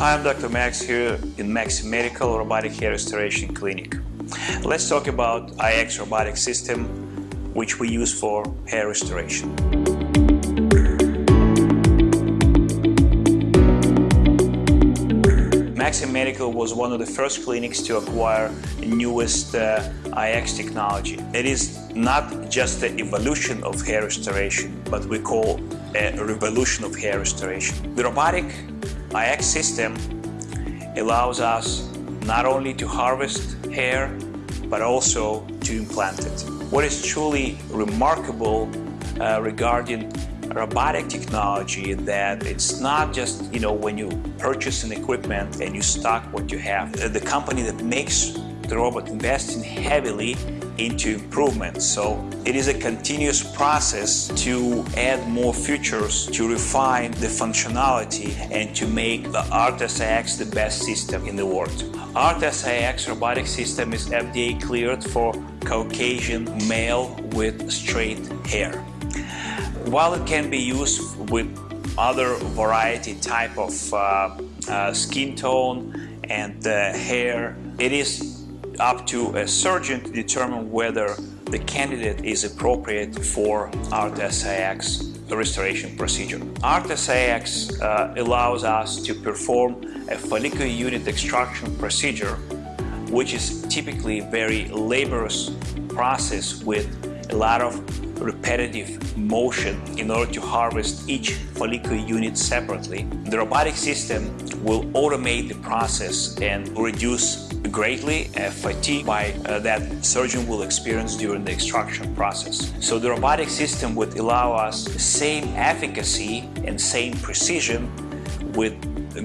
Hi, I'm Dr. Max here in Max Medical Robotic Hair Restoration Clinic. Let's talk about IX robotic system which we use for hair restoration. Maxi Medical was one of the first clinics to acquire the newest uh, IX technology. It is not just the evolution of hair restoration, but we call a revolution of hair restoration. The robotic IX system allows us not only to harvest hair, but also to implant it. What is truly remarkable uh, regarding robotic technology that it's not just, you know, when you purchase an equipment and you stock what you have. The company that makes the robot investing heavily into improvements. So it is a continuous process to add more features, to refine the functionality and to make the ARTAS-iX the best system in the world. ARTAS-iX robotic system is FDA cleared for Caucasian male with straight hair. While it can be used with other variety type of uh, uh, skin tone and uh, hair, it is up to a surgeon to determine whether the candidate is appropriate for ARTAS-iX restoration procedure. ARTAS-iX uh, allows us to perform a follicular unit extraction procedure which is typically a very laborious process with a lot of repetitive motion in order to harvest each follicular unit separately. The robotic system will automate the process and reduce greatly fatigue by uh, that surgeon will experience during the extraction process. So the robotic system would allow us the same efficacy and same precision with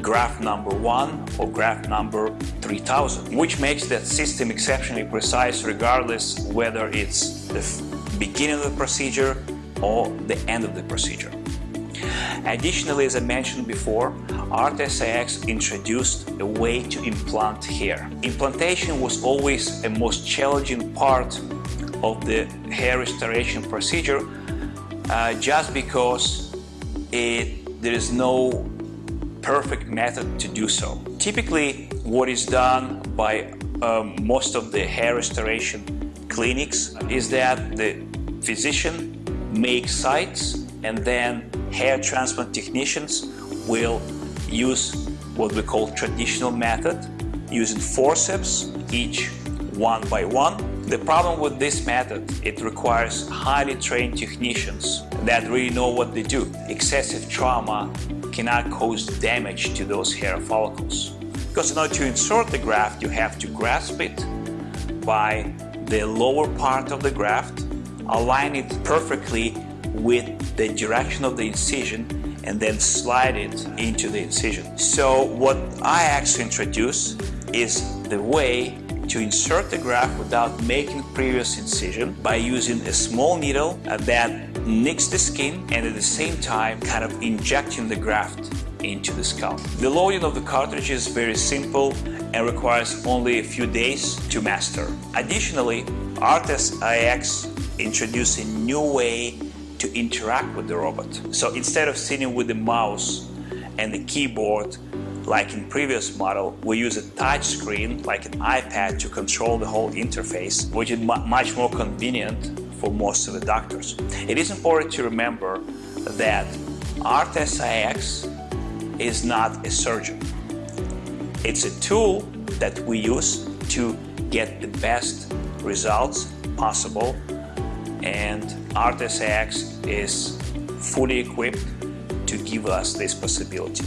graft number one or graft number 3000, which makes that system exceptionally precise regardless whether it's the beginning of the procedure or the end of the procedure. Additionally, as I mentioned before, ARTAS-iX introduced a way to implant hair. Implantation was always a most challenging part of the hair restoration procedure uh, just because it, there is no perfect method to do so. Typically, what is done by um, most of the hair restoration clinics is that the physician makes sites and then hair transplant technicians will use what we call traditional method using forceps each one by one. The problem with this method, it requires highly trained technicians that really know what they do. Excessive trauma cannot cause damage to those hair follicles. Because in order to insert the graft, you have to grasp it by the lower part of the graft, align it perfectly with the direction of the incision and then slide it into the incision. So what I actually introduce is the way to insert the graft without making previous incision by using a small needle that nicks the skin and at the same time kind of injecting the graft into the scalp. The loading of the cartridge is very simple and requires only a few days to master. Additionally, ARTAS-iX introduced a new way to interact with the robot. So instead of sitting with the mouse and the keyboard like in previous model, we use a touch screen like an iPad to control the whole interface, which is much more convenient for most of the doctors. It is important to remember that ARTAS-iX is not a surgeon. It's a tool that we use to get the best results possible and ARTAS-iX is fully equipped to give us this possibility.